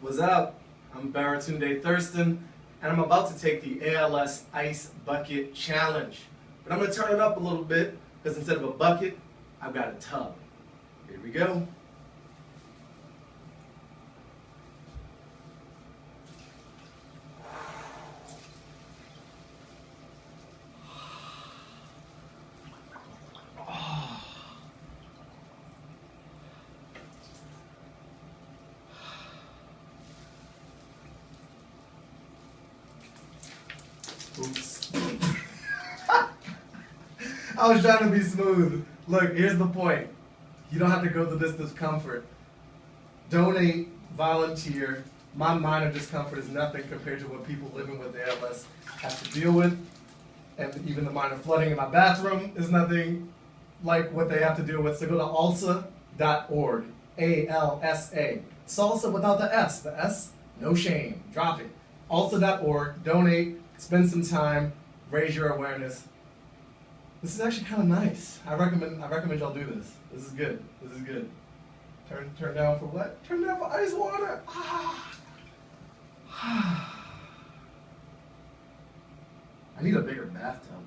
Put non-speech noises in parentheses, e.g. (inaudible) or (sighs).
What's up? I'm Baratunde Thurston, and I'm about to take the ALS Ice Bucket Challenge. But I'm going to turn it up a little bit, because instead of a bucket, I've got a tub. Here we go. Oops. I was trying to be smooth. Look, here's the point. You don't have to go to this discomfort. Donate, volunteer. My minor discomfort is nothing compared to what people living with ALS have to deal with. And even the minor flooding in my bathroom is nothing like what they have to deal with. So go to alsa.org. A-L-S-A. Salsa without the S. The S, no shame. Drop it. Alsa.org. Donate. Spend some time. Raise your awareness. This is actually kind of nice. I recommend. I recommend y'all do this. This is good. This is good. Turn turn down for what? Turn down for ice water. Ah. (sighs) I need a bigger bathtub.